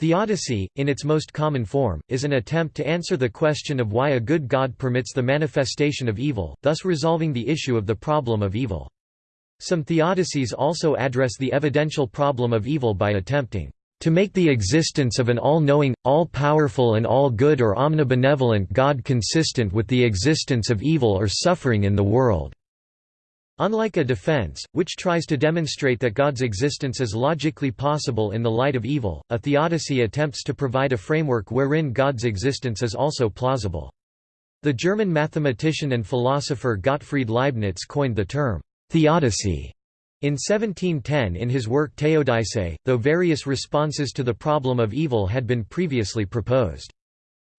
Theodicy, in its most common form, is an attempt to answer the question of why a good God permits the manifestation of evil, thus resolving the issue of the problem of evil. Some theodicies also address the evidential problem of evil by attempting to make the existence of an all-knowing, all-powerful and all-good or omnibenevolent God consistent with the existence of evil or suffering in the world." Unlike a defense, which tries to demonstrate that God's existence is logically possible in the light of evil, a theodicy attempts to provide a framework wherein God's existence is also plausible. The German mathematician and philosopher Gottfried Leibniz coined the term, theodicy, in 1710 in his work Théodicée, though various responses to the problem of evil had been previously proposed.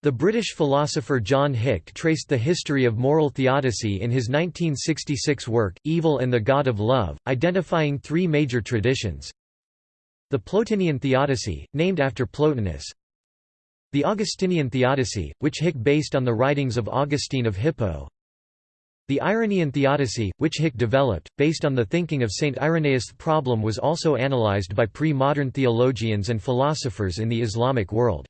The British philosopher John Hick traced the history of moral theodicy in his 1966 work, Evil and the God of Love, identifying three major traditions. The Plotinian theodicy, named after Plotinus. The Augustinian theodicy, which Hick based on the writings of Augustine of Hippo. The Irenaean theodicy, which Hick developed, based on the thinking of Saint Irenaeus. The problem was also analyzed by pre-modern theologians and philosophers in the Islamic world.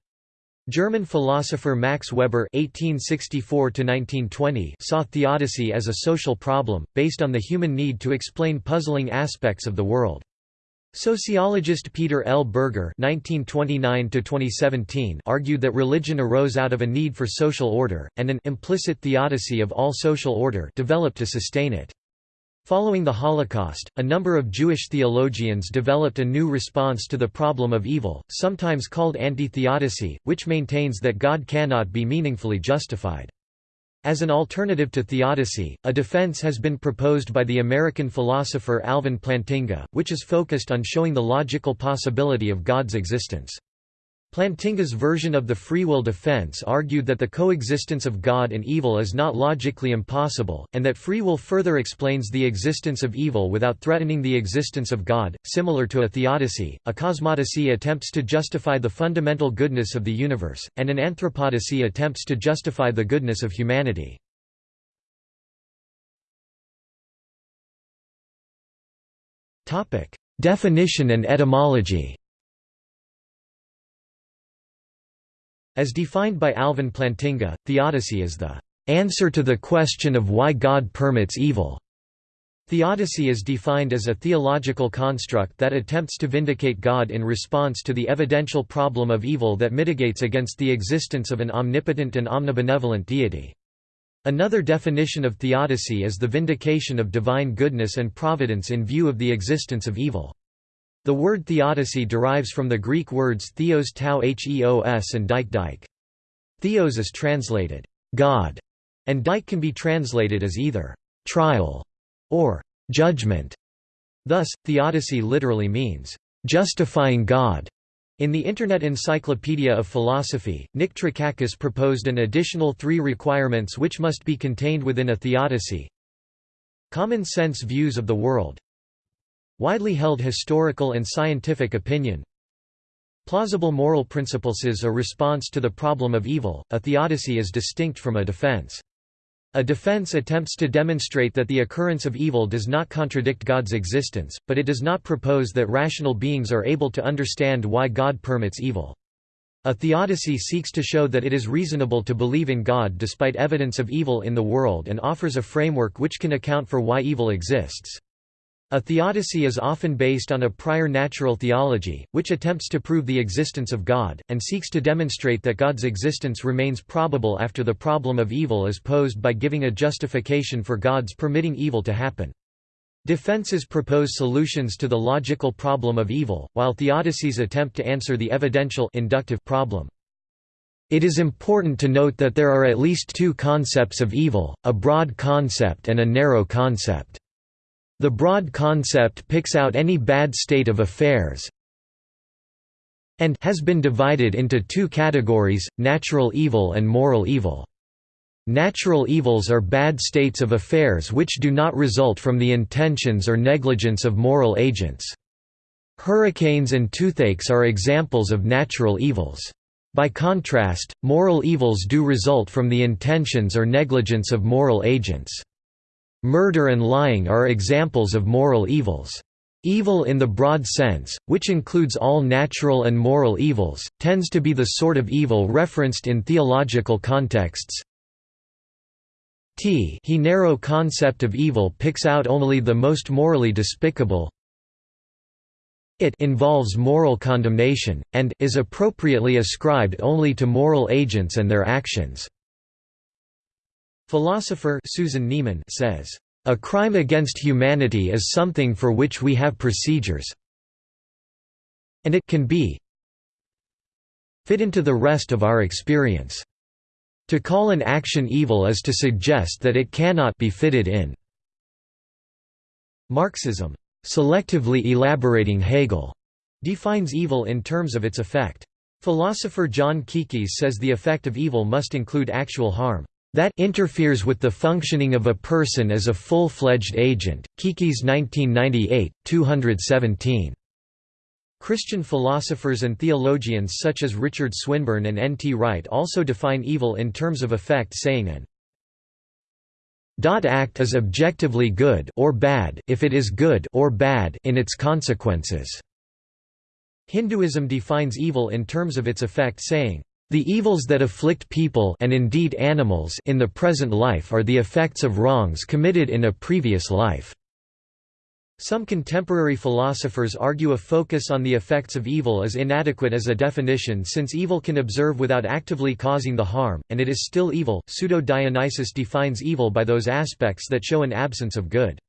German philosopher Max Weber (1864–1920) saw theodicy as a social problem, based on the human need to explain puzzling aspects of the world. Sociologist Peter L. Berger (1929–2017) argued that religion arose out of a need for social order, and an implicit theodicy of all social order developed to sustain it. Following the Holocaust, a number of Jewish theologians developed a new response to the problem of evil, sometimes called anti-theodicy, which maintains that God cannot be meaningfully justified. As an alternative to theodicy, a defense has been proposed by the American philosopher Alvin Plantinga, which is focused on showing the logical possibility of God's existence. Plantinga's version of the free will defense argued that the coexistence of God and evil is not logically impossible, and that free will further explains the existence of evil without threatening the existence of God. Similar to a theodicy, a cosmodicy attempts to justify the fundamental goodness of the universe, and an anthropodicy attempts to justify the goodness of humanity. Definition and etymology As defined by Alvin Plantinga, theodicy is the answer to the question of why God permits evil. Theodicy is defined as a theological construct that attempts to vindicate God in response to the evidential problem of evil that mitigates against the existence of an omnipotent and omnibenevolent deity. Another definition of theodicy is the vindication of divine goodness and providence in view of the existence of evil. The word theodicy derives from the Greek words theos tau heos and dike dike. Theos is translated, God, and dike can be translated as either trial or judgment. Thus, theodicy literally means justifying God. In the Internet Encyclopedia of Philosophy, Nick Trakakis proposed an additional three requirements which must be contained within a theodicy. Common sense views of the world, Widely held historical and scientific opinion Plausible moral principles is a response to the problem of evil, a theodicy is distinct from a defense. A defense attempts to demonstrate that the occurrence of evil does not contradict God's existence, but it does not propose that rational beings are able to understand why God permits evil. A theodicy seeks to show that it is reasonable to believe in God despite evidence of evil in the world and offers a framework which can account for why evil exists. A theodicy is often based on a prior natural theology, which attempts to prove the existence of God, and seeks to demonstrate that God's existence remains probable after the problem of evil is posed by giving a justification for God's permitting evil to happen. Defenses propose solutions to the logical problem of evil, while theodicies attempt to answer the evidential inductive problem. It is important to note that there are at least two concepts of evil, a broad concept and a narrow concept. The broad concept picks out any bad state of affairs and has been divided into two categories, natural evil and moral evil. Natural evils are bad states of affairs which do not result from the intentions or negligence of moral agents. Hurricanes and toothaches are examples of natural evils. By contrast, moral evils do result from the intentions or negligence of moral agents. Murder and lying are examples of moral evils. Evil in the broad sense, which includes all natural and moral evils, tends to be the sort of evil referenced in theological contexts. T he narrow concept of evil picks out only the most morally despicable, it involves moral condemnation, and, is appropriately ascribed only to moral agents and their actions. Philosopher Susan Neiman says, "...a crime against humanity is something for which we have procedures and it can be fit into the rest of our experience. To call an action evil is to suggest that it cannot be fitted in." Marxism Selectively elaborating Hegel defines evil in terms of its effect. Philosopher John Kekes says the effect of evil must include actual harm that interferes with the functioning of a person as a full-fledged agent. Kekes 1998, 217. Christian philosophers and theologians such as Richard Swinburne and N. T. Wright also define evil in terms of effect saying an act is objectively good or bad if it is good or bad in its consequences. Hinduism defines evil in terms of its effect saying, the evils that afflict people and indeed animals in the present life are the effects of wrongs committed in a previous life. Some contemporary philosophers argue a focus on the effects of evil is inadequate as a definition since evil can observe without actively causing the harm, and it is still evil. Pseudo Dionysius defines evil by those aspects that show an absence of good.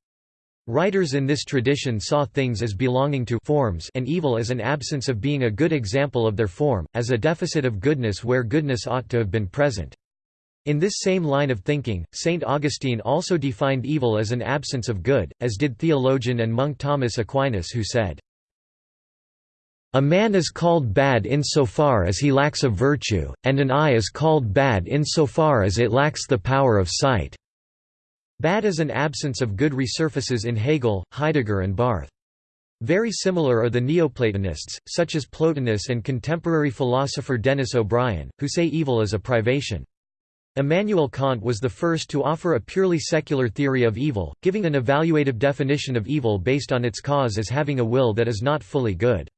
Writers in this tradition saw things as belonging to forms and evil as an absence of being a good example of their form, as a deficit of goodness where goodness ought to have been present. In this same line of thinking, St. Augustine also defined evil as an absence of good, as did theologian and monk Thomas Aquinas who said, A man is called bad insofar as he lacks a virtue, and an eye is called bad insofar as it lacks the power of sight. Bad is an absence of good resurfaces in Hegel, Heidegger and Barth. Very similar are the Neoplatonists, such as Plotinus and contemporary philosopher Denis O'Brien, who say evil is a privation. Immanuel Kant was the first to offer a purely secular theory of evil, giving an evaluative definition of evil based on its cause as having a will that is not fully good.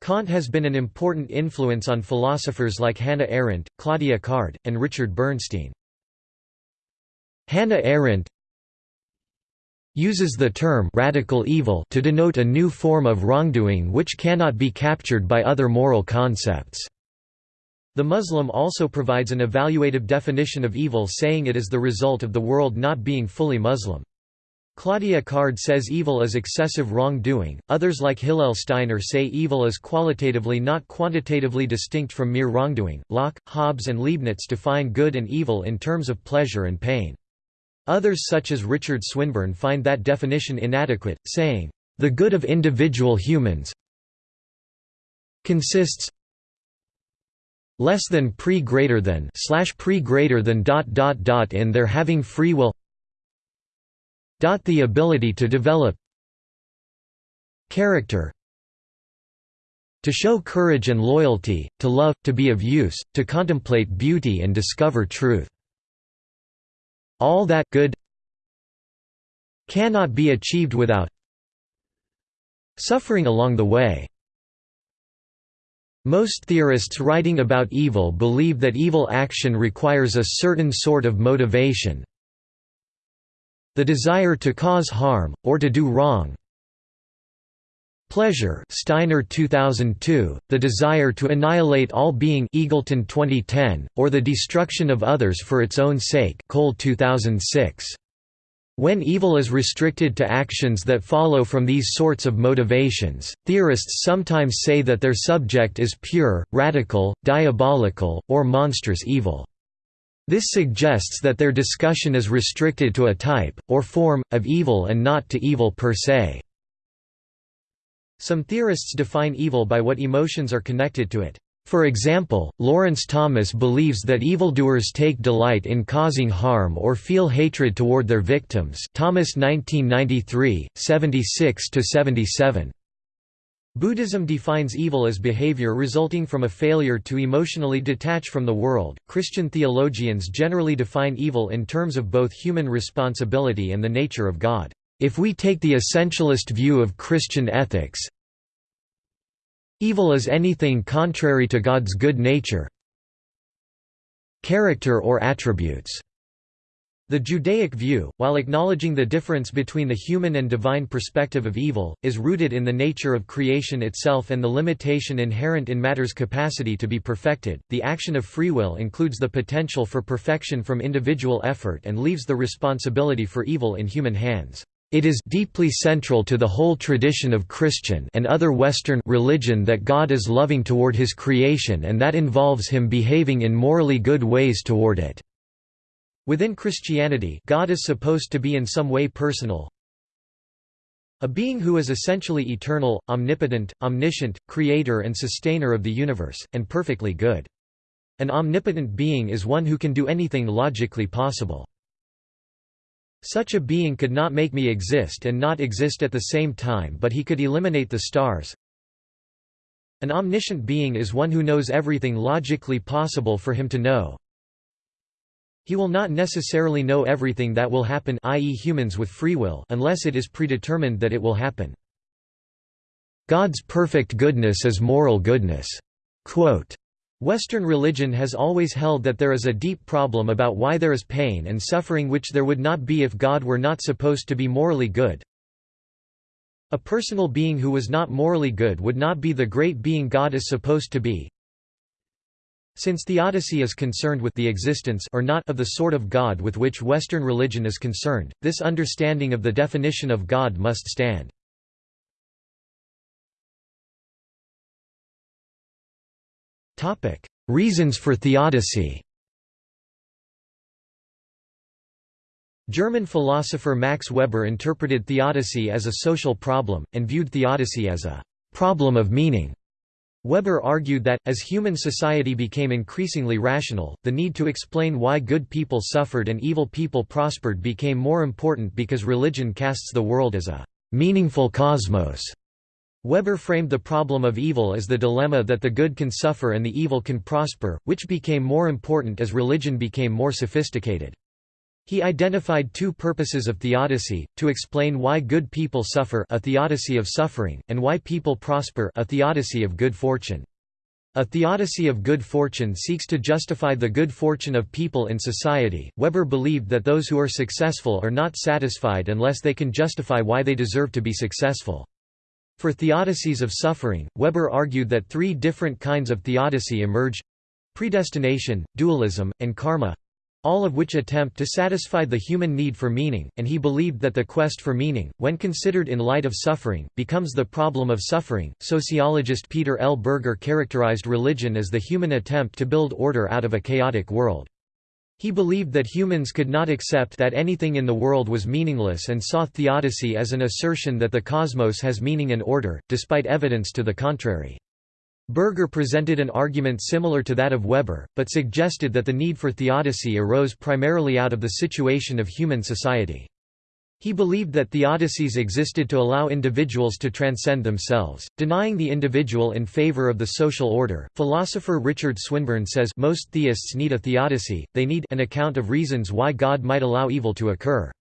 Kant has been an important influence on philosophers like Hannah Arendt, Claudia Card, and Richard Bernstein. Hannah Arendt uses the term radical evil to denote a new form of wrongdoing which cannot be captured by other moral concepts. The Muslim also provides an evaluative definition of evil saying it is the result of the world not being fully Muslim. Claudia Card says evil is excessive wrongdoing, others like Hillel Steiner say evil is qualitatively not quantitatively distinct from mere wrongdoing. Locke, Hobbes and Leibniz define good and evil in terms of pleasure and pain. Others such as Richard Swinburne find that definition inadequate, saying, "...the good of individual humans consists less than pre greater than slash pre greater than dot dot dot in their having free will dot the ability to develop character to show courage and loyalty, to love, to be of use, to contemplate beauty and discover truth. All that good cannot be achieved without suffering along the way. Most theorists writing about evil believe that evil action requires a certain sort of motivation the desire to cause harm, or to do wrong pleasure Steiner 2002, the desire to annihilate all being Eagleton 2010, or the destruction of others for its own sake Cole 2006. When evil is restricted to actions that follow from these sorts of motivations, theorists sometimes say that their subject is pure, radical, diabolical, or monstrous evil. This suggests that their discussion is restricted to a type, or form, of evil and not to evil per se. Some theorists define evil by what emotions are connected to it. For example, Lawrence Thomas believes that evildoers take delight in causing harm or feel hatred toward their victims Thomas 1993, 76–77. Buddhism defines evil as behavior resulting from a failure to emotionally detach from the world. Christian theologians generally define evil in terms of both human responsibility and the nature of God. If we take the essentialist view of Christian ethics, evil is anything contrary to God's good nature character or attributes. The Judaic view, while acknowledging the difference between the human and divine perspective of evil, is rooted in the nature of creation itself and the limitation inherent in matter's capacity to be perfected. The action of free will includes the potential for perfection from individual effort and leaves the responsibility for evil in human hands. It is deeply central to the whole tradition of Christian and other Western religion that God is loving toward his creation and that involves him behaving in morally good ways toward it. Within Christianity God is supposed to be in some way personal, a being who is essentially eternal, omnipotent, omniscient, creator and sustainer of the universe, and perfectly good. An omnipotent being is one who can do anything logically possible. Such a being could not make me exist and not exist at the same time but he could eliminate the stars. An omniscient being is one who knows everything logically possible for him to know, he will not necessarily know everything that will happen i.e. humans with free will unless it is predetermined that it will happen. God's perfect goodness is moral goodness. Quote, Western religion has always held that there is a deep problem about why there is pain and suffering which there would not be if God were not supposed to be morally good. A personal being who was not morally good would not be the great being God is supposed to be. Since theodicy is concerned with the existence or not of the sort of God with which Western religion is concerned, this understanding of the definition of God must stand. Reasons for theodicy German philosopher Max Weber interpreted theodicy as a social problem, and viewed theodicy as a «problem of meaning». Weber argued that, as human society became increasingly rational, the need to explain why good people suffered and evil people prospered became more important because religion casts the world as a meaningful cosmos. Weber framed the problem of evil as the dilemma that the good can suffer and the evil can prosper, which became more important as religion became more sophisticated. He identified two purposes of theodicy, to explain why good people suffer a theodicy of suffering, and why people prosper a theodicy of good fortune. A theodicy of good fortune seeks to justify the good fortune of people in society. Weber believed that those who are successful are not satisfied unless they can justify why they deserve to be successful. For theodicies of suffering, Weber argued that three different kinds of theodicy emerge predestination, dualism, and karma all of which attempt to satisfy the human need for meaning, and he believed that the quest for meaning, when considered in light of suffering, becomes the problem of suffering. Sociologist Peter L. Berger characterized religion as the human attempt to build order out of a chaotic world. He believed that humans could not accept that anything in the world was meaningless and saw theodicy as an assertion that the cosmos has meaning and order, despite evidence to the contrary. Berger presented an argument similar to that of Weber, but suggested that the need for theodicy arose primarily out of the situation of human society. He believed that theodicies existed to allow individuals to transcend themselves, denying the individual in favor of the social order. Philosopher Richard Swinburne says most theists need a theodicy, they need an account of reasons why God might allow evil to occur.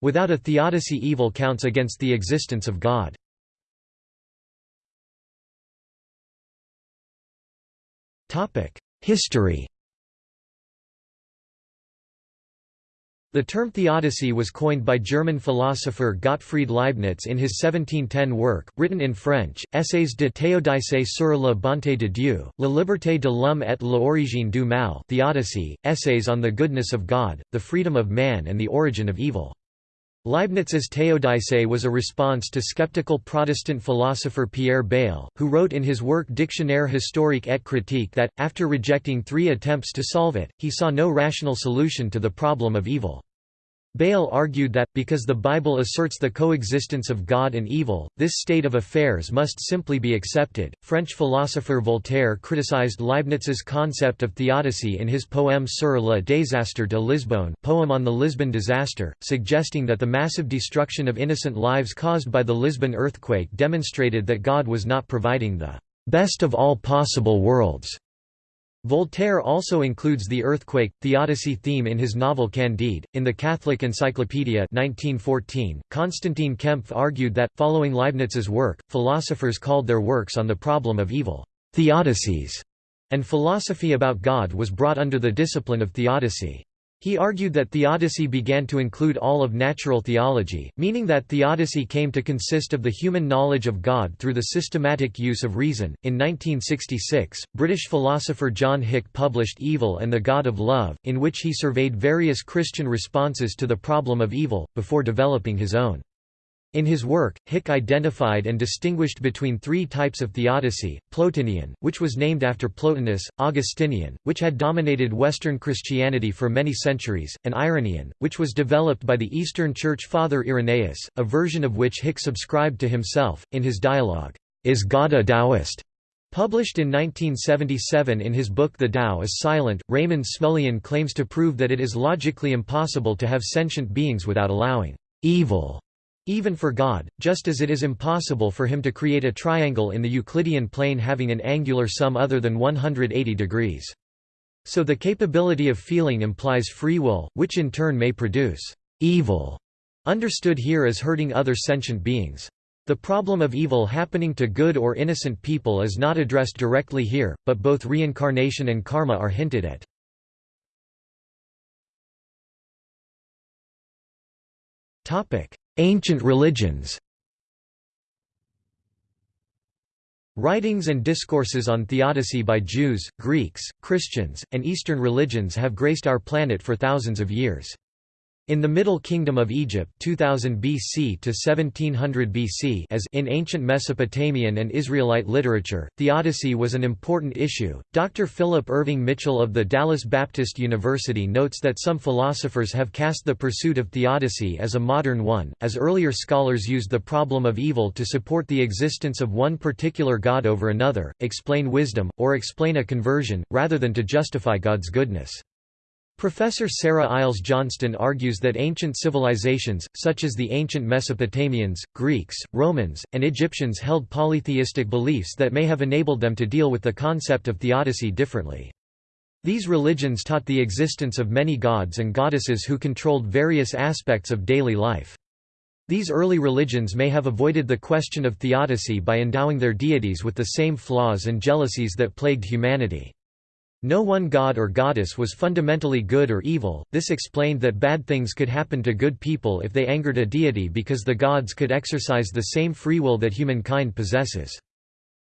Without a theodicy evil counts against the existence of God. History The term theodicy was coined by German philosopher Gottfried Leibniz in his 1710 work, written in French, Essays de théodice sur la bonté de Dieu, la liberté de l'homme et l'origine du mal Theodicy, Essays on the Goodness of God, the Freedom of Man and the Origin of Evil. Leibniz's Théodicée was a response to skeptical Protestant philosopher Pierre Bayle, who wrote in his work Dictionnaire historique et critique that, after rejecting three attempts to solve it, he saw no rational solution to the problem of evil. Bayle argued that, because the Bible asserts the coexistence of God and evil, this state of affairs must simply be accepted. French philosopher Voltaire criticized Leibniz's concept of theodicy in his poem Sur le désastre de Lisbonne, poem on the Lisbon disaster, suggesting that the massive destruction of innocent lives caused by the Lisbon earthquake demonstrated that God was not providing the best of all possible worlds Voltaire also includes the earthquake, theodicy theme in his novel Candide. In the Catholic Encyclopedia 1914, Konstantin Kempf argued that, following Leibniz's work, philosophers called their works on the problem of evil, theodicies, and philosophy about God was brought under the discipline of theodicy. He argued that theodicy began to include all of natural theology, meaning that theodicy came to consist of the human knowledge of God through the systematic use of reason. In 1966, British philosopher John Hick published Evil and the God of Love, in which he surveyed various Christian responses to the problem of evil, before developing his own. In his work, Hick identified and distinguished between three types of theodicy, Plotinian, which was named after Plotinus, Augustinian, which had dominated Western Christianity for many centuries, and Irenaean, which was developed by the Eastern Church Father Irenaeus, a version of which Hick subscribed to himself, in his dialogue, Is God a Taoist? Published in 1977 in his book The Tao is Silent, Raymond Smullyan claims to prove that it is logically impossible to have sentient beings without allowing evil even for God, just as it is impossible for him to create a triangle in the Euclidean plane having an angular sum other than 180 degrees. So the capability of feeling implies free will, which in turn may produce evil, understood here as hurting other sentient beings. The problem of evil happening to good or innocent people is not addressed directly here, but both reincarnation and karma are hinted at. Topic: Ancient religions Writings and discourses on theodicy by Jews, Greeks, Christians, and Eastern religions have graced our planet for thousands of years. In the Middle Kingdom of Egypt 2000 BC to 1700 BC as in ancient Mesopotamian and Israelite literature, theodicy was an important issue. Dr. Philip Irving Mitchell of the Dallas Baptist University notes that some philosophers have cast the pursuit of theodicy as a modern one, as earlier scholars used the problem of evil to support the existence of one particular god over another, explain wisdom, or explain a conversion, rather than to justify God's goodness. Professor Sarah Iles Johnston argues that ancient civilizations, such as the ancient Mesopotamians, Greeks, Romans, and Egyptians held polytheistic beliefs that may have enabled them to deal with the concept of theodicy differently. These religions taught the existence of many gods and goddesses who controlled various aspects of daily life. These early religions may have avoided the question of theodicy by endowing their deities with the same flaws and jealousies that plagued humanity. No one god or goddess was fundamentally good or evil, this explained that bad things could happen to good people if they angered a deity because the gods could exercise the same free will that humankind possesses.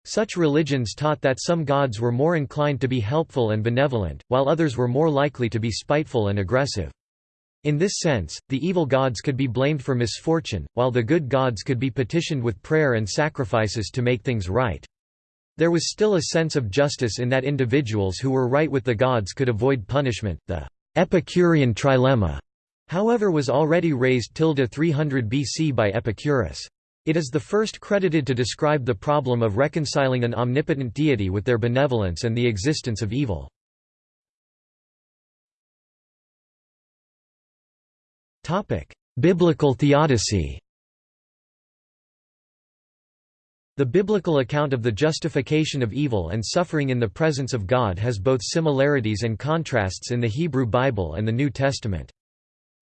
Such religions taught that some gods were more inclined to be helpful and benevolent, while others were more likely to be spiteful and aggressive. In this sense, the evil gods could be blamed for misfortune, while the good gods could be petitioned with prayer and sacrifices to make things right. There was still a sense of justice in that individuals who were right with the gods could avoid punishment. The Epicurean trilemma, however, was already raised tilde 300 BC by Epicurus. It is the first credited to describe the problem of reconciling an omnipotent deity with their benevolence and the existence of evil. Biblical theodicy The biblical account of the justification of evil and suffering in the presence of God has both similarities and contrasts in the Hebrew Bible and the New Testament.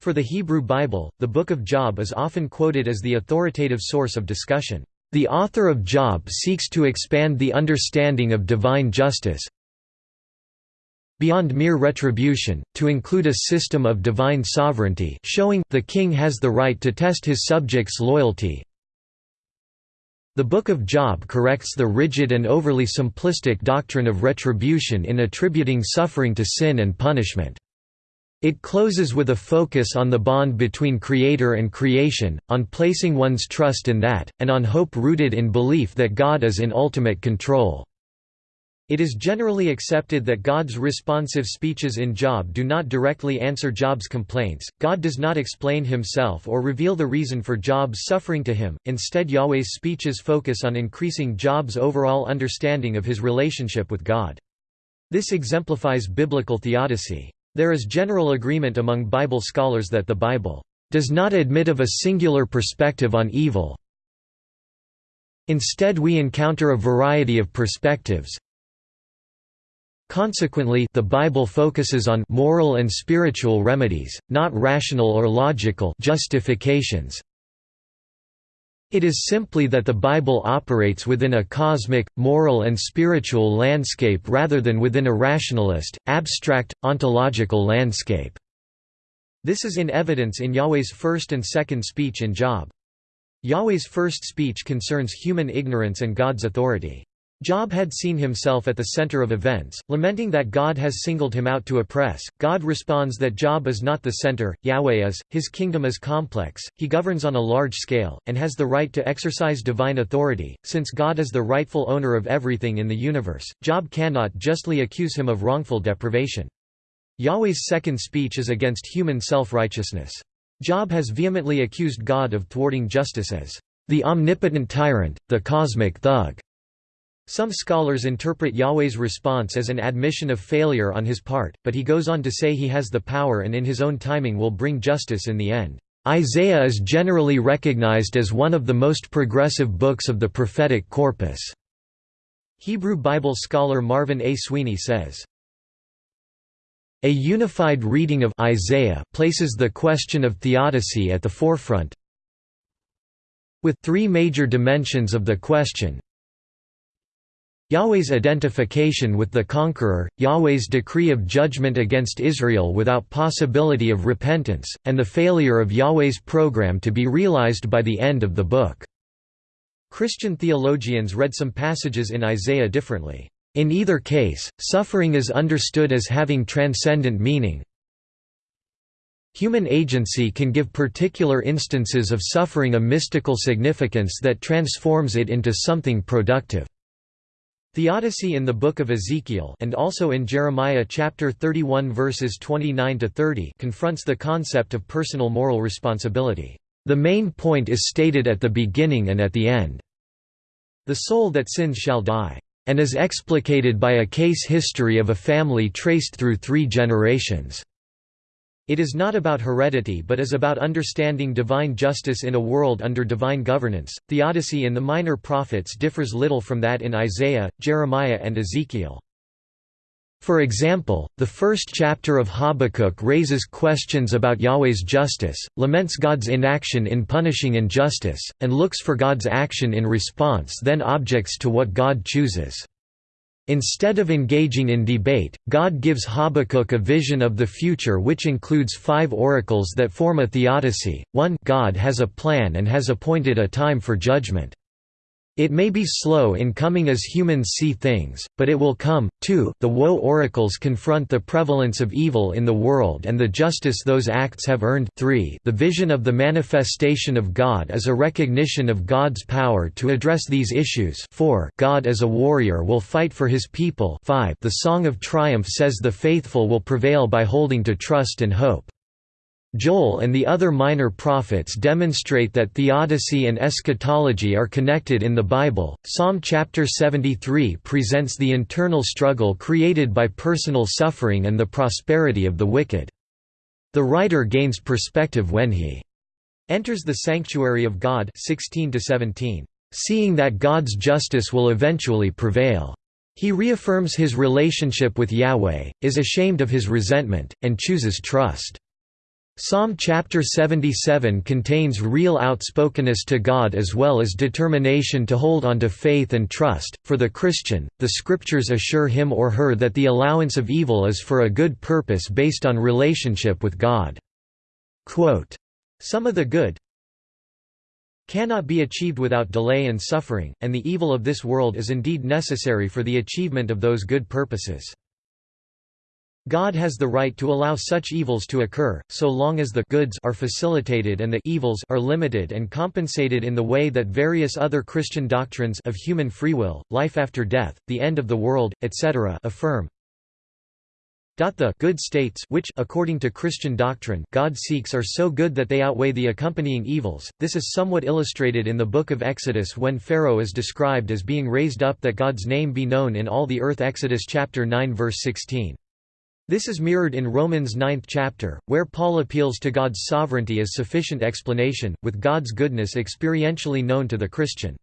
For the Hebrew Bible, the Book of Job is often quoted as the authoritative source of discussion. The author of Job seeks to expand the understanding of divine justice beyond mere retribution, to include a system of divine sovereignty showing the king has the right to test his subjects' loyalty, the Book of Job corrects the rigid and overly simplistic doctrine of retribution in attributing suffering to sin and punishment. It closes with a focus on the bond between creator and creation, on placing one's trust in that, and on hope rooted in belief that God is in ultimate control. It is generally accepted that God's responsive speeches in Job do not directly answer Job's complaints, God does not explain himself or reveal the reason for Job's suffering to him, instead Yahweh's speeches focus on increasing Job's overall understanding of his relationship with God. This exemplifies biblical theodicy. There is general agreement among Bible scholars that the Bible does not admit of a singular perspective on evil. Instead we encounter a variety of perspectives, Consequently, the Bible focuses on moral and spiritual remedies, not rational or logical justifications. It is simply that the Bible operates within a cosmic, moral and spiritual landscape rather than within a rationalist, abstract, ontological landscape. This is in evidence in Yahweh's first and second speech in Job. Yahweh's first speech concerns human ignorance and God's authority. Job had seen himself at the center of events, lamenting that God has singled him out to oppress. God responds that Job is not the center, Yahweh is, his kingdom is complex, he governs on a large scale, and has the right to exercise divine authority. Since God is the rightful owner of everything in the universe, Job cannot justly accuse him of wrongful deprivation. Yahweh's second speech is against human self-righteousness. Job has vehemently accused God of thwarting justice as the omnipotent tyrant, the cosmic thug. Some scholars interpret Yahweh's response as an admission of failure on his part, but he goes on to say he has the power and in his own timing will bring justice in the end. Isaiah is generally recognized as one of the most progressive books of the prophetic corpus. Hebrew Bible scholar Marvin A. Sweeney says, A unified reading of Isaiah places the question of theodicy at the forefront with three major dimensions of the question Yahweh's identification with the conqueror, Yahweh's decree of judgment against Israel without possibility of repentance, and the failure of Yahweh's program to be realized by the end of the book. Christian theologians read some passages in Isaiah differently. In either case, suffering is understood as having transcendent meaning. Human agency can give particular instances of suffering a mystical significance that transforms it into something productive. Theodicy in the Book of Ezekiel and also in Jeremiah chapter 31 verses 29 to 30 confronts the concept of personal moral responsibility. The main point is stated at the beginning and at the end. The soul that sins shall die, and is explicated by a case history of a family traced through three generations. It is not about heredity but is about understanding divine justice in a world under divine governance. Theodicy in the minor prophets differs little from that in Isaiah, Jeremiah, and Ezekiel. For example, the first chapter of Habakkuk raises questions about Yahweh's justice, laments God's inaction in punishing injustice, and looks for God's action in response then objects to what God chooses. Instead of engaging in debate, God gives Habakkuk a vision of the future which includes five oracles that form a theodicy. 1 God has a plan and has appointed a time for judgment. It may be slow in coming as humans see things, but it will come. 2. The woe oracles confront the prevalence of evil in the world and the justice those acts have earned. 3. The vision of the manifestation of God is a recognition of God's power to address these issues. 4. God as a warrior will fight for his people. 5. The song of triumph says the faithful will prevail by holding to trust and hope. Joel and the other minor prophets demonstrate that theodicy and eschatology are connected in the Bible. Psalm chapter 73 presents the internal struggle created by personal suffering and the prosperity of the wicked. The writer gains perspective when he enters the sanctuary of God 16 to 17, seeing that God's justice will eventually prevail. He reaffirms his relationship with Yahweh, is ashamed of his resentment, and chooses trust. Psalm chapter 77 contains real outspokenness to God as well as determination to hold on to faith and trust. For the Christian, the scriptures assure him or her that the allowance of evil is for a good purpose based on relationship with God. Quote, Some of the good cannot be achieved without delay and suffering, and the evil of this world is indeed necessary for the achievement of those good purposes. God has the right to allow such evils to occur, so long as the goods are facilitated and the evils are limited and compensated in the way that various other Christian doctrines of human free will, life after death, the end of the world, etc. affirm. The good states which according to Christian doctrine God seeks are so good that they outweigh the accompanying evils. This is somewhat illustrated in the book of Exodus when Pharaoh is described as being raised up that God's name be known in all the earth Exodus chapter 9 verse 16. This is mirrored in Romans 9th chapter, where Paul appeals to God's sovereignty as sufficient explanation, with God's goodness experientially known to the Christian.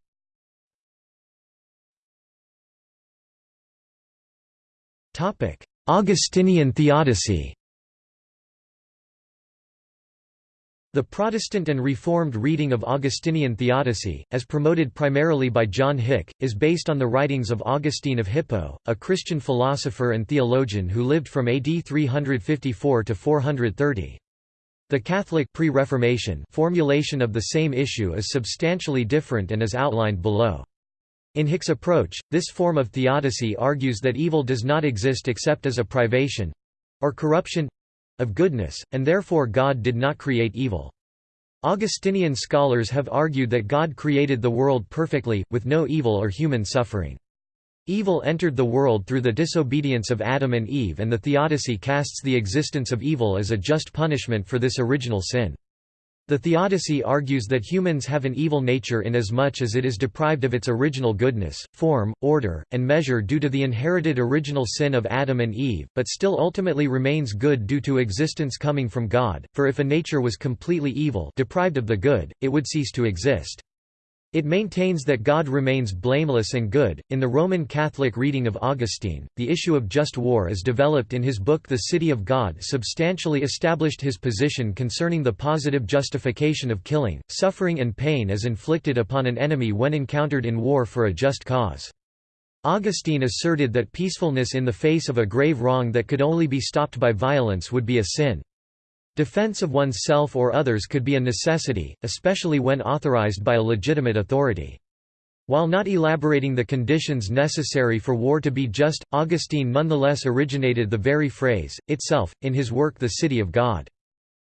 Augustinian theodicy The Protestant and Reformed reading of Augustinian theodicy, as promoted primarily by John Hick, is based on the writings of Augustine of Hippo, a Christian philosopher and theologian who lived from AD 354 to 430. The Catholic pre-Reformation formulation of the same issue is substantially different and is outlined below. In Hick's approach, this form of theodicy argues that evil does not exist except as a privation—or corruption, of goodness, and therefore God did not create evil. Augustinian scholars have argued that God created the world perfectly, with no evil or human suffering. Evil entered the world through the disobedience of Adam and Eve and the theodicy casts the existence of evil as a just punishment for this original sin. The Theodicy argues that humans have an evil nature inasmuch as it is deprived of its original goodness, form, order, and measure due to the inherited original sin of Adam and Eve, but still ultimately remains good due to existence coming from God, for if a nature was completely evil deprived of the good, it would cease to exist. It maintains that God remains blameless and good. In the Roman Catholic reading of Augustine, the issue of just war is developed in his book The City of God substantially established his position concerning the positive justification of killing, suffering, and pain as inflicted upon an enemy when encountered in war for a just cause. Augustine asserted that peacefulness in the face of a grave wrong that could only be stopped by violence would be a sin. Defense of oneself or others could be a necessity, especially when authorized by a legitimate authority. While not elaborating the conditions necessary for war to be just, Augustine nonetheless originated the very phrase, itself, in his work The City of God.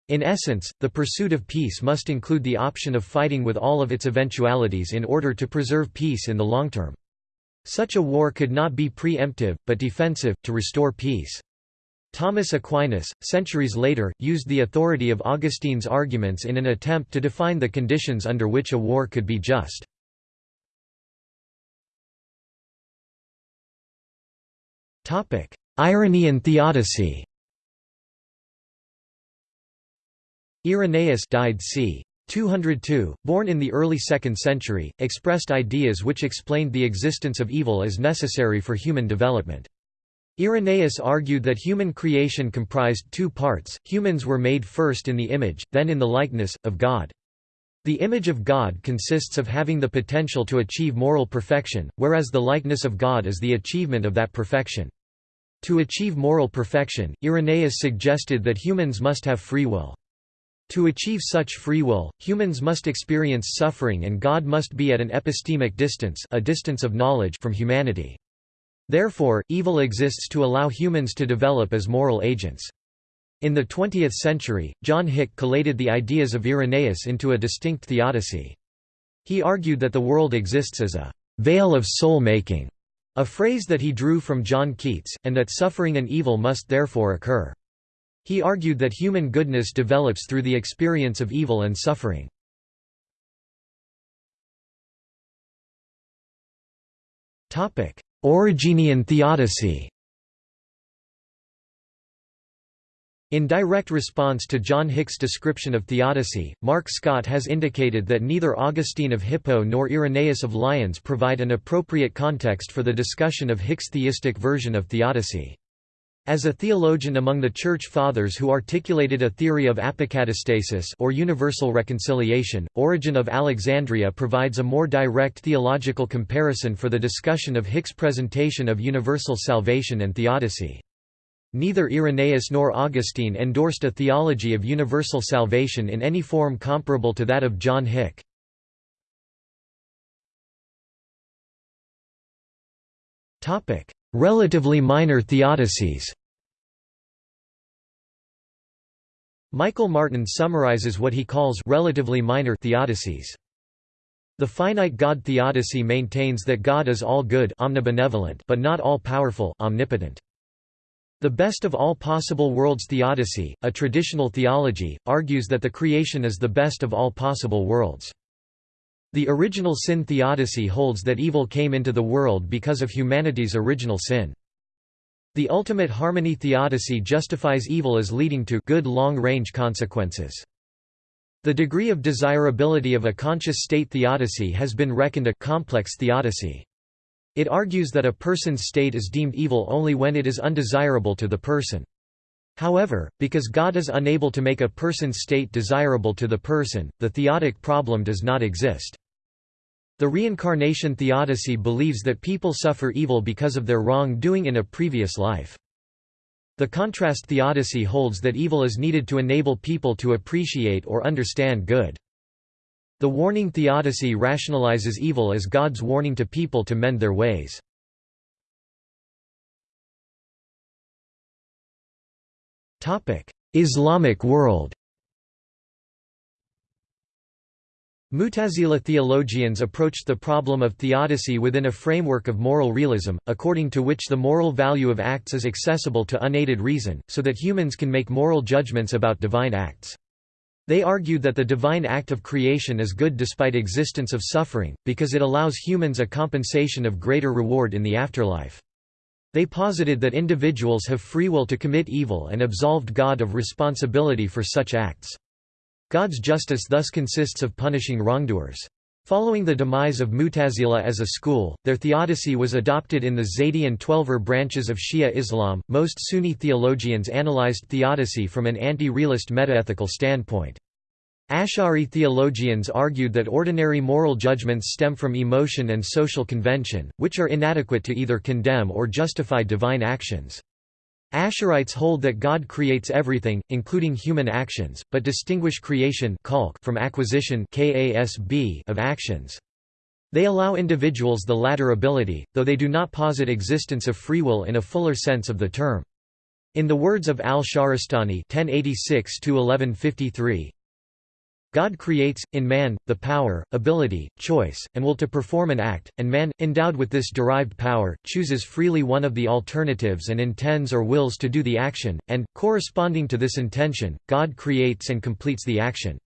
In essence, the pursuit of peace must include the option of fighting with all of its eventualities in order to preserve peace in the long term. Such a war could not be preemptive, but defensive, to restore peace. Thomas Aquinas, centuries later, used the authority of Augustine's arguments in an attempt to define the conditions under which a war could be just. Irenaean theodicy Irenaeus died c. 202, born in the early 2nd century, expressed ideas which explained the existence of evil as necessary for human development. Irenaeus argued that human creation comprised two parts, humans were made first in the image, then in the likeness, of God. The image of God consists of having the potential to achieve moral perfection, whereas the likeness of God is the achievement of that perfection. To achieve moral perfection, Irenaeus suggested that humans must have free will. To achieve such free will, humans must experience suffering and God must be at an epistemic distance, a distance of knowledge from humanity. Therefore, evil exists to allow humans to develop as moral agents. In the 20th century, John Hick collated the ideas of Irenaeus into a distinct theodicy. He argued that the world exists as a vale of soul-making, a phrase that he drew from John Keats, and that suffering and evil must therefore occur. He argued that human goodness develops through the experience of evil and suffering. Origenian theodicy In direct response to John Hick's description of theodicy, Mark Scott has indicated that neither Augustine of Hippo nor Irenaeus of Lyons provide an appropriate context for the discussion of Hick's theistic version of theodicy. As a theologian among the Church Fathers who articulated a theory of apokatastasis or universal reconciliation, Origen of Alexandria provides a more direct theological comparison for the discussion of Hick's presentation of universal salvation and theodicy. Neither Irenaeus nor Augustine endorsed a theology of universal salvation in any form comparable to that of John Hick. Relatively minor theodicies Michael Martin summarizes what he calls relatively minor theodicies. The finite God theodicy maintains that God is all good omnibenevolent but not all powerful omnipotent. The best of all possible worlds theodicy, a traditional theology, argues that the creation is the best of all possible worlds. The original sin theodicy holds that evil came into the world because of humanity's original sin. The ultimate harmony theodicy justifies evil as leading to good long-range consequences. The degree of desirability of a conscious state theodicy has been reckoned a complex theodicy. It argues that a person's state is deemed evil only when it is undesirable to the person. However, because God is unable to make a person's state desirable to the person, the theodic problem does not exist. The reincarnation theodicy believes that people suffer evil because of their wrong-doing in a previous life. The contrast theodicy holds that evil is needed to enable people to appreciate or understand good. The warning theodicy rationalizes evil as God's warning to people to mend their ways. Islamic world Mutazila theologians approached the problem of theodicy within a framework of moral realism, according to which the moral value of acts is accessible to unaided reason, so that humans can make moral judgments about divine acts. They argued that the divine act of creation is good despite existence of suffering, because it allows humans a compensation of greater reward in the afterlife. They posited that individuals have free will to commit evil and absolved God of responsibility for such acts. God's justice thus consists of punishing wrongdoers. Following the demise of Mutazila as a school, their theodicy was adopted in the Zaydi and Twelver branches of Shia Islam. Most Sunni theologians analyzed theodicy from an anti-realist metaethical standpoint. Ash'ari theologians argued that ordinary moral judgments stem from emotion and social convention, which are inadequate to either condemn or justify divine actions. Ash'arites hold that God creates everything, including human actions, but distinguish creation from acquisition of actions. They allow individuals the latter ability, though they do not posit existence of free will in a fuller sense of the term. In the words of al-Shahrastani God creates, in man, the power, ability, choice, and will to perform an act, and man, endowed with this derived power, chooses freely one of the alternatives and intends or wills to do the action, and, corresponding to this intention, God creates and completes the action.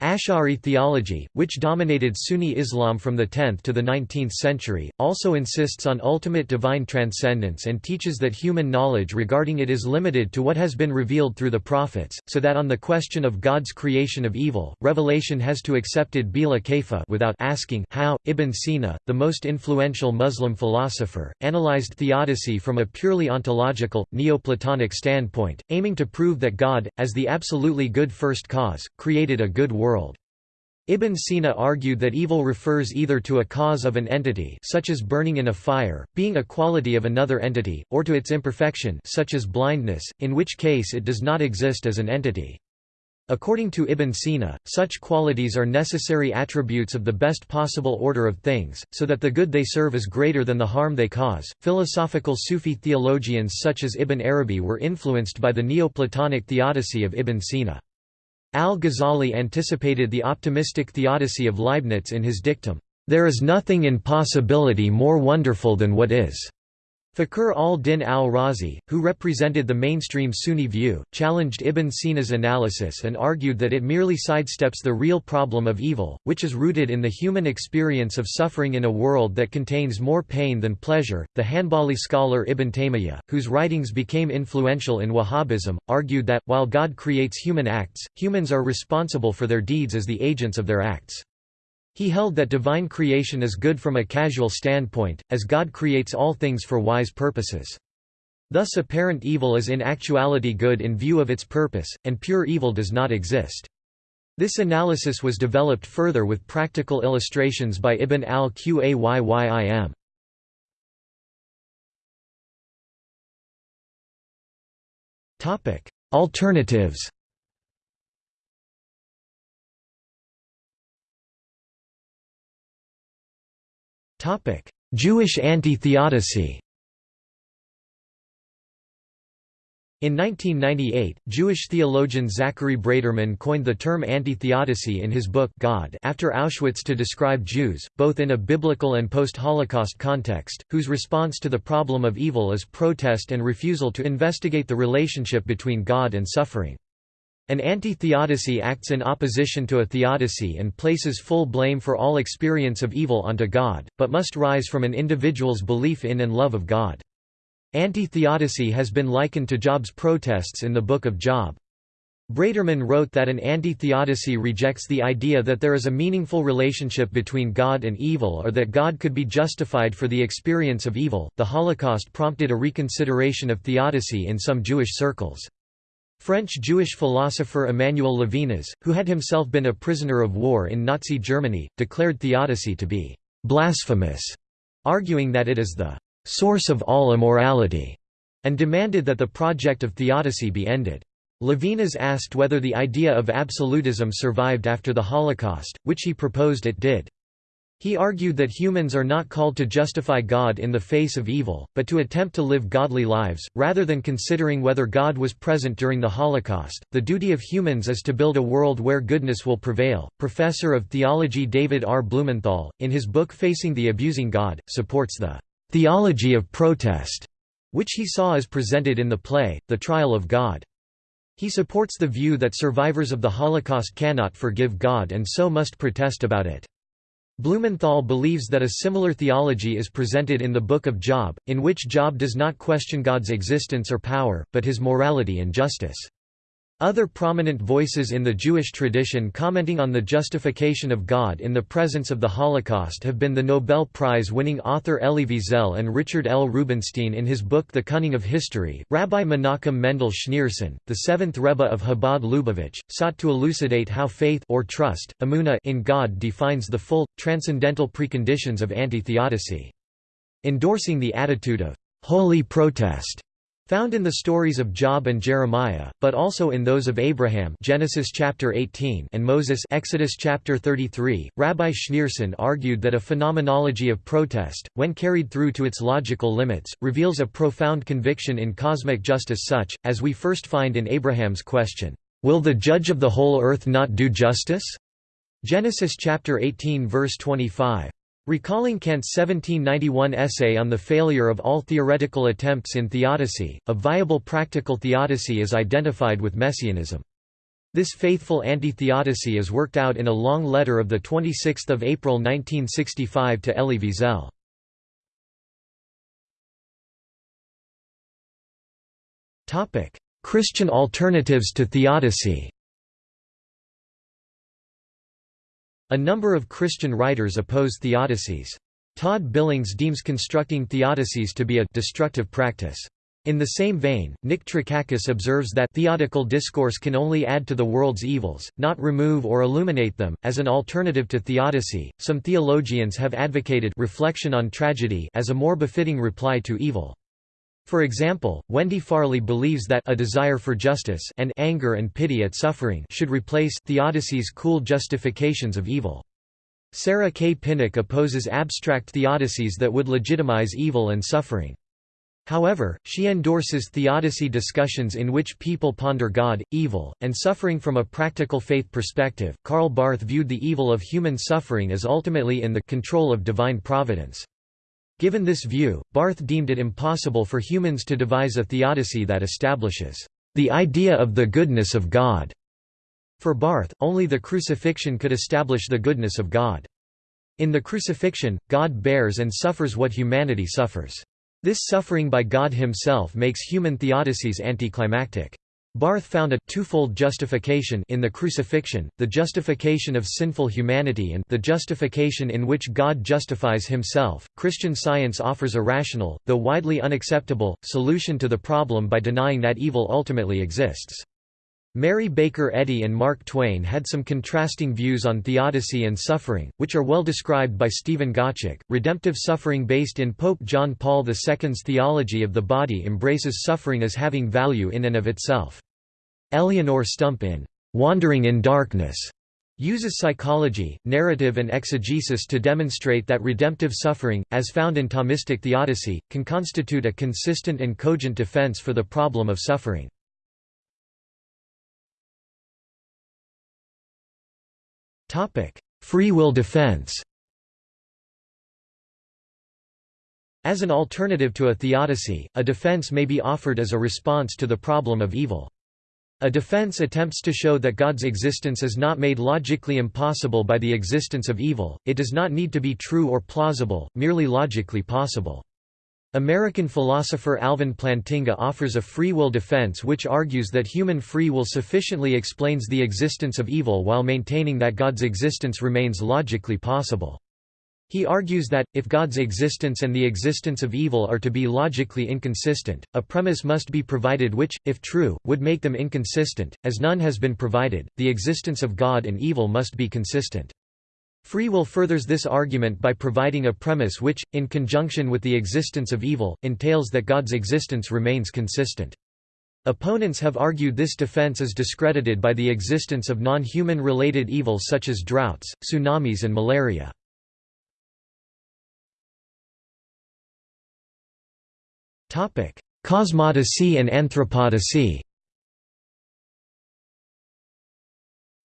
Ash'ari theology, which dominated Sunni Islam from the 10th to the 19th century, also insists on ultimate divine transcendence and teaches that human knowledge regarding it is limited to what has been revealed through the prophets, so that on the question of God's creation of evil, revelation has to accepted bila kaifa without asking how. Ibn Sina, the most influential Muslim philosopher, analyzed theodicy from a purely ontological, Neoplatonic standpoint, aiming to prove that God, as the absolutely good first cause, created a good world world. Ibn Sina argued that evil refers either to a cause of an entity such as burning in a fire, being a quality of another entity, or to its imperfection such as blindness, in which case it does not exist as an entity. According to Ibn Sina, such qualities are necessary attributes of the best possible order of things, so that the good they serve is greater than the harm they cause. Philosophical Sufi theologians such as Ibn Arabi were influenced by the Neoplatonic theodicy of Ibn Sina. Al-Ghazali anticipated the optimistic theodicy of Leibniz in his dictum, "...there is nothing in possibility more wonderful than what is." Fakhr al-Din al-Razi, who represented the mainstream Sunni view, challenged Ibn Sina's analysis and argued that it merely sidesteps the real problem of evil, which is rooted in the human experience of suffering in a world that contains more pain than pleasure. The Hanbali scholar Ibn Taymiyyah, whose writings became influential in Wahhabism, argued that, while God creates human acts, humans are responsible for their deeds as the agents of their acts. He held that divine creation is good from a casual standpoint, as God creates all things for wise purposes. Thus apparent evil is in actuality good in view of its purpose, and pure evil does not exist. This analysis was developed further with practical illustrations by Ibn al-Qayyim. Alternatives Jewish anti-theodicy In 1998, Jewish theologian Zachary Braiterman coined the term anti-theodicy in his book God after Auschwitz to describe Jews, both in a biblical and post-Holocaust context, whose response to the problem of evil is protest and refusal to investigate the relationship between God and suffering. An anti-theodicy acts in opposition to a theodicy and places full blame for all experience of evil onto God, but must rise from an individual's belief in and love of God. Anti-theodicy has been likened to Job's protests in the Book of Job. Braiterman wrote that an anti-theodicy rejects the idea that there is a meaningful relationship between God and evil or that God could be justified for the experience of evil. The Holocaust prompted a reconsideration of theodicy in some Jewish circles. French Jewish philosopher Emmanuel Levinas, who had himself been a prisoner of war in Nazi Germany, declared theodicy to be blasphemous, arguing that it is the source of all immorality, and demanded that the project of theodicy be ended. Levinas asked whether the idea of absolutism survived after the Holocaust, which he proposed it did. He argued that humans are not called to justify God in the face of evil, but to attempt to live godly lives, rather than considering whether God was present during the Holocaust. The duty of humans is to build a world where goodness will prevail. Professor of theology David R. Blumenthal, in his book Facing the Abusing God, supports the theology of protest, which he saw as presented in the play, The Trial of God. He supports the view that survivors of the Holocaust cannot forgive God and so must protest about it. Blumenthal believes that a similar theology is presented in the Book of Job, in which Job does not question God's existence or power, but his morality and justice. Other prominent voices in the Jewish tradition commenting on the justification of God in the presence of the Holocaust have been the Nobel Prize-winning author Elie Wiesel and Richard L. Rubinstein in his book The Cunning of History. Rabbi Menachem Mendel Schneerson, the seventh Rebbe of Chabad Lubavitch, sought to elucidate how faith or trust, emuna in God defines the full, transcendental preconditions of anti-theodicy. Endorsing the attitude of holy protest Found in the stories of Job and Jeremiah, but also in those of Abraham Genesis chapter 18 and Moses Exodus chapter 33, Rabbi Schneerson argued that a phenomenology of protest, when carried through to its logical limits, reveals a profound conviction in cosmic justice such, as we first find in Abraham's question, "'Will the judge of the whole earth not do justice?' Genesis chapter 18 verse 25. Recalling Kant's 1791 essay on the failure of all theoretical attempts in theodicy, a viable practical theodicy is identified with messianism. This faithful anti-theodicy is worked out in a long letter of 26 April 1965 to Elie Wiesel. Christian alternatives to theodicy A number of Christian writers oppose theodicies. Todd Billings deems constructing theodicies to be a destructive practice. In the same vein, Nick Trakakis observes that theodical discourse can only add to the world's evils, not remove or illuminate them. As an alternative to theodicy, some theologians have advocated reflection on tragedy as a more befitting reply to evil. For example, Wendy Farley believes that a desire for justice and anger and pity at suffering should replace theodicy's cool justifications of evil. Sarah K. Pinnock opposes abstract theodicies that would legitimize evil and suffering. However, she endorses theodicy discussions in which people ponder God, evil, and suffering from a practical faith perspective. Karl Barth viewed the evil of human suffering as ultimately in the control of divine providence. Given this view, Barth deemed it impossible for humans to devise a theodicy that establishes the idea of the goodness of God. For Barth, only the crucifixion could establish the goodness of God. In the crucifixion, God bears and suffers what humanity suffers. This suffering by God himself makes human theodicies anticlimactic. Barth found a twofold justification in the crucifixion, the justification of sinful humanity and the justification in which God justifies himself. Christian Science offers a rational, though widely unacceptable, solution to the problem by denying that evil ultimately exists. Mary Baker Eddy and Mark Twain had some contrasting views on theodicy and suffering, which are well described by Stephen Gottschalk. Redemptive suffering based in Pope John Paul II's theology of the body embraces suffering as having value in and of itself. Eleonore Stump in Wandering in Darkness uses psychology, narrative and exegesis to demonstrate that redemptive suffering, as found in Thomistic theodicy, can constitute a consistent and cogent defense for the problem of suffering. Free will defense As an alternative to a theodicy, a defense may be offered as a response to the problem of evil. A defense attempts to show that God's existence is not made logically impossible by the existence of evil, it does not need to be true or plausible, merely logically possible. American philosopher Alvin Plantinga offers a free will defense which argues that human free will sufficiently explains the existence of evil while maintaining that God's existence remains logically possible. He argues that, if God's existence and the existence of evil are to be logically inconsistent, a premise must be provided which, if true, would make them inconsistent, as none has been provided, the existence of God and evil must be consistent. Free will furthers this argument by providing a premise which, in conjunction with the existence of evil, entails that God's existence remains consistent. Opponents have argued this defense is discredited by the existence of non-human related evils such as droughts, tsunamis and malaria. Cosmodicee and anthropodicee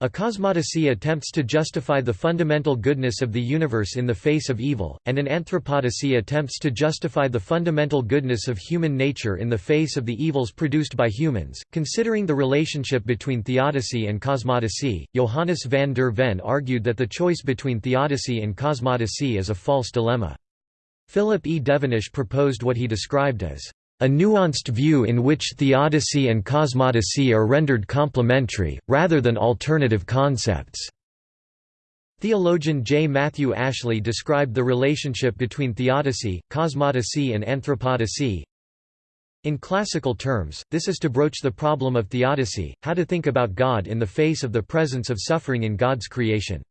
A cosmodicee attempts to justify the fundamental goodness of the universe in the face of evil, and an anthropodicee attempts to justify the fundamental goodness of human nature in the face of the evils produced by humans. Considering the relationship between theodicy and cosmodicee, Johannes van der Ven argued that the choice between theodicy and cosmodicee is a false dilemma. Philip E. Devenish proposed what he described as a nuanced view in which theodicy and cosmodicee are rendered complementary, rather than alternative concepts. Theologian J. Matthew Ashley described the relationship between theodicy, cosmodicee and anthropodicee. In classical terms, this is to broach the problem of theodicy, how to think about God in the face of the presence of suffering in God's creation.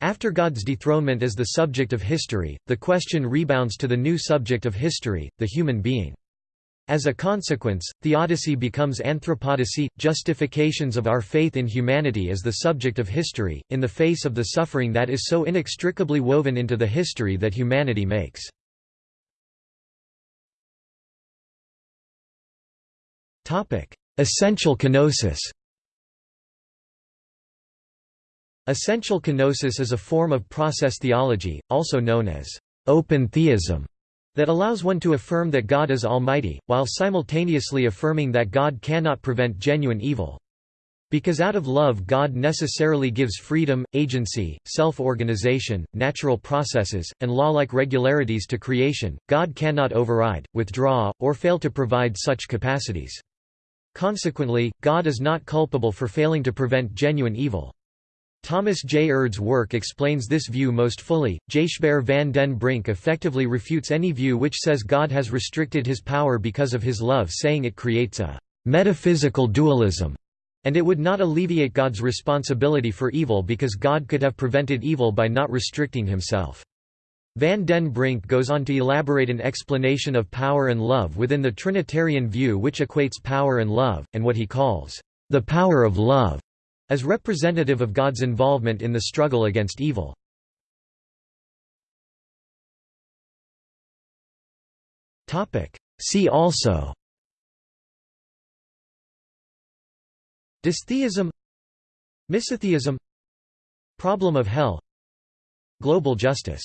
After God's dethronement as the subject of history, the question rebounds to the new subject of history, the human being. As a consequence, theodicy becomes anthropodicee, justifications of our faith in humanity as the subject of history, in the face of the suffering that is so inextricably woven into the history that humanity makes. Essential kenosis Essential kenosis is a form of process theology, also known as open theism that allows one to affirm that God is almighty, while simultaneously affirming that God cannot prevent genuine evil. Because out of love God necessarily gives freedom, agency, self-organization, natural processes, and law-like regularities to creation, God cannot override, withdraw, or fail to provide such capacities. Consequently, God is not culpable for failing to prevent genuine evil. Thomas J. Oord's work explains this view most fully. Gijsbert van den Brink effectively refutes any view which says God has restricted his power because of his love, saying it creates a metaphysical dualism, and it would not alleviate God's responsibility for evil because God could have prevented evil by not restricting himself. Van den Brink goes on to elaborate an explanation of power and love within the Trinitarian view which equates power and love, and what he calls the power of love as representative of God's involvement in the struggle against evil. See also Dystheism Misotheism Problem of hell Global justice